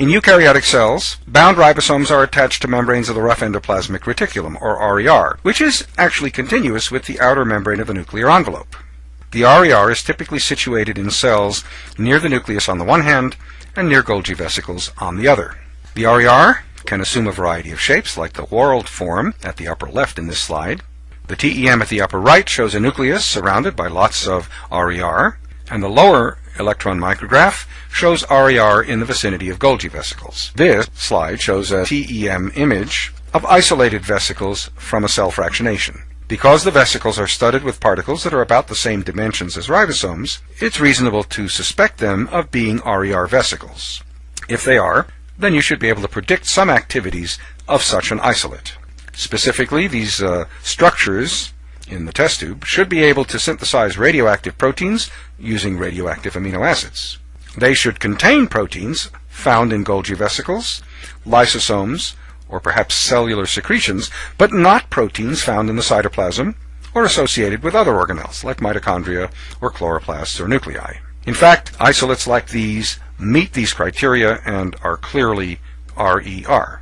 In eukaryotic cells, bound ribosomes are attached to membranes of the rough endoplasmic reticulum, or RER, which is actually continuous with the outer membrane of the nuclear envelope. The RER is typically situated in cells near the nucleus on the one hand and near Golgi vesicles on the other. The RER can assume a variety of shapes, like the whorled form at the upper left in this slide. The TEM at the upper right shows a nucleus surrounded by lots of RER, and the lower electron micrograph shows RER in the vicinity of Golgi vesicles. This slide shows a TEM image of isolated vesicles from a cell fractionation. Because the vesicles are studded with particles that are about the same dimensions as ribosomes, it's reasonable to suspect them of being RER vesicles. If they are, then you should be able to predict some activities of such an isolate. Specifically, these uh, structures in the test tube should be able to synthesize radioactive proteins using radioactive amino acids. They should contain proteins found in Golgi vesicles, lysosomes, or perhaps cellular secretions, but not proteins found in the cytoplasm or associated with other organelles like mitochondria or chloroplasts or nuclei. In fact, isolates like these meet these criteria and are clearly RER.